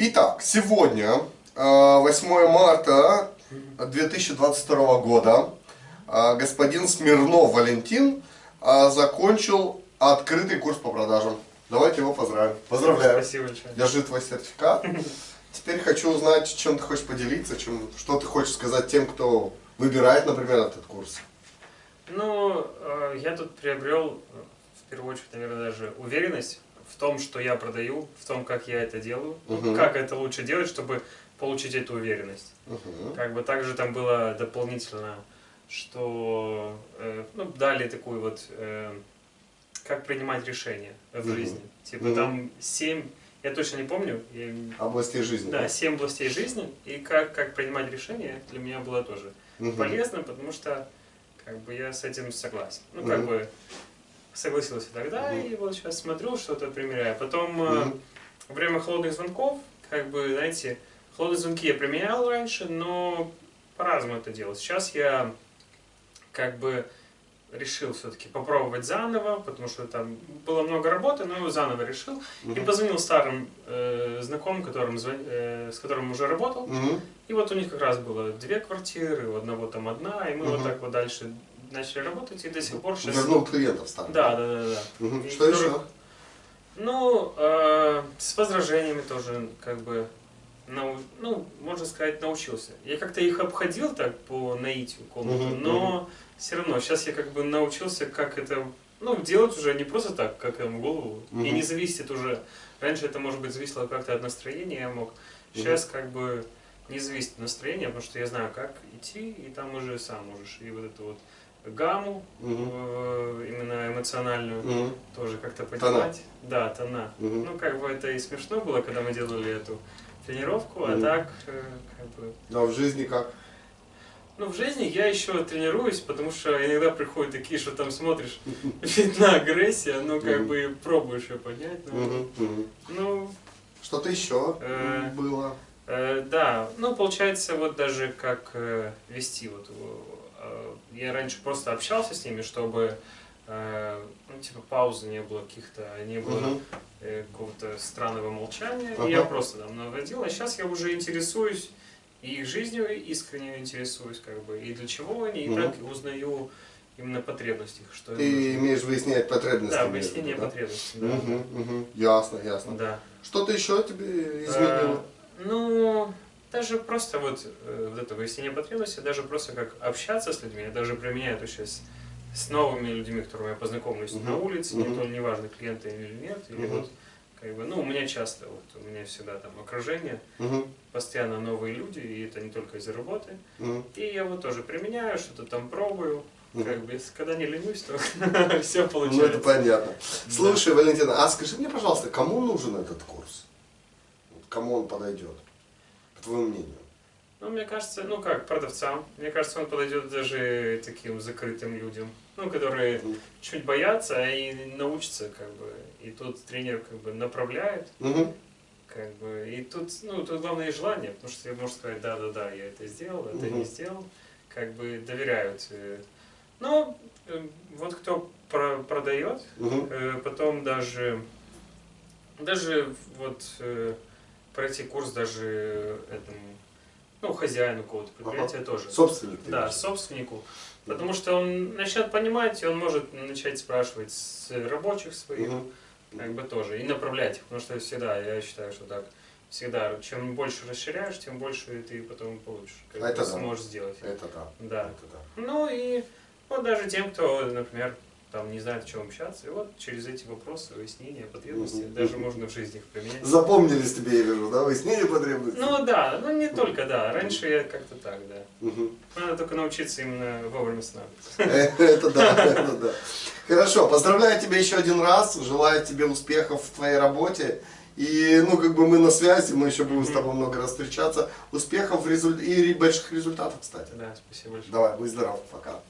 Итак, сегодня, 8 марта 2022 года, господин Смирнов Валентин закончил открытый курс по продажам. Давайте его поздравим. Поздравляю. Спасибо большое. Держи твой сертификат. Теперь хочу узнать, чем ты хочешь поделиться, чем, что ты хочешь сказать тем, кто выбирает, например, этот курс. Ну, э, я тут приобрел, э, в первую очередь, наверное, даже уверенность в том, что я продаю, в том, как я это делаю, Мгм. как это лучше делать, чтобы получить эту уверенность. Мгм. Как бы также там было дополнительно, что э, ну, дали такую вот, э, как принимать решения в Мгм. жизни. Типа Мгм. там семь, я точно не помню, я Областей жизни. Да, семь областей жизни, и как, как принимать решения для меня было тоже Мгм. полезно, потому что как бы я с этим согласен. Ну, как Мгм. бы согласился тогда, Мгм. и вот сейчас смотрю, что-то примеряю. Потом э, Мгм. время холодных звонков, как бы, знаете, холодные звонки я применял раньше, но по-разному это делал. Сейчас я как бы решил все-таки попробовать заново, потому что там было много работы, но заново решил. И Мгм. позвонил старым э, знакомым, которым, э, с которым уже работал. Мгм. И вот у них как раз было две квартиры, у одного там одна, и мы вот Мгм. так вот дальше начали работать, и до сих пор сейчас... Вернул клиентов старых. Да, да, да, да. И Что еще? которых- Ну, э, с возражениями тоже, как бы, нау- ну, можно сказать, научился. Я как-то их обходил так по наитию комнату, Мгм, но все равно сейчас я как бы научился, как это, ну, делать уже не просто так, как им в голову, и Мгм. не зависит уже. Раньше это, может быть, зависело как-то от настроения, я мог. Сейчас как бы не зависит от настроения, потому что я знаю, как идти, и там уже сам можешь. И вот эту вот гамму, Мгм. э, именно эмоциональную, Мгм. тоже как-то Тона. поднимать. Да, тона. Мгм. Ну, как бы это и смешно было, когда мы делали эту тренировку, а Мгм. так, э, как бы... А в жизни как? Ну, в жизни я еще тренируюсь, потому что иногда приходят такие, что там смотришь, видна агрессия, ну, как бы пробуешь ее понять. Ну, ну Что-то еще Э, было? Э, да, ну получается вот даже как вести вот я раньше просто общался с ними, чтобы э, ну типа паузы не было каких-то, не было э, какого-то странного молчания, Ага. и я просто там наводил, а сейчас я уже интересуюсь и их жизнью искренне интересуюсь как бы и для чего они, и Мгм. так узнаю именно потребности их, что им Ты нужно. имеешь выяснять потребности. Да, выяснение да? потребностей, да. Мгм, мгм. Ясно, ясно. Да. Что-то еще тебе изменило? Э, Ну, даже просто вот, э, вот это выяснение потребностей, даже просто как общаться с людьми, я даже применяю это сейчас с новыми людьми, которыми я познакомлюсь Мгм. на улице, Мгм. не то неважно, клиенты или нет, или Мгм. вот, как бы, ну, у меня часто, вот, у меня всегда там окружение, Мгм, постоянно новые люди, и это не только из-за работы, мгм, и я вот тоже применяю, что-то там пробую, как бы, когда не ленюсь, то все Ну, это получается. понятно. Слушай, Валентина, а скажи мне, пожалуйста, кому нужен этот курс? Кому он подойдет, по твоему мнению? Ну, мне кажется, ну как, продавцам. Мне кажется, он подойдет даже таким закрытым людям, ну, которые Мгм. чуть боятся и научатся, как бы. И тут тренер как бы направляет, Мгм, как бы. И тут, ну, тут главное желание, потому что ты можешь сказать, да-да-да, я это сделал, это Мгм. не сделал. Как бы доверяют. э. Ну, э, вот кто про- продает, мгм, Э, Потом даже, даже вот пройти курс даже этому, ну, хозяину какого-то предприятия тоже. Собственник. ты Да, собственнику. Потому что он начнет понимать, и он может начать спрашивать с рабочих своих, Мгм, как бы тоже, и направлять их. Потому что всегда, я считаю, что так, всегда, чем больше расширяешь, тем больше ты потом получишь, как Это бы да. сможешь сделать. Это да. Да. Это да. Ну и вот даже тем, кто, например, там не знает, о чем общаться, и вот через эти вопросы, выяснения, потребности, Мгм. даже можно в жизни их применять. Запомнились тебе, я вижу, да? Выяснение потребностей? Ну да, ну не только, да. Раньше я как-то так, да. Мгм. Надо только научиться именно вовремя останавливаться. Э, Это да, это да. Хорошо, поздравляю тебя еще один раз, желаю тебе успехов в твоей работе. И, ну, как бы мы на связи, мы еще будем с тобой много раз встречаться. Успехов результ- и больших результатов, кстати. Да, спасибо большое. Давай, будь здоров, пока.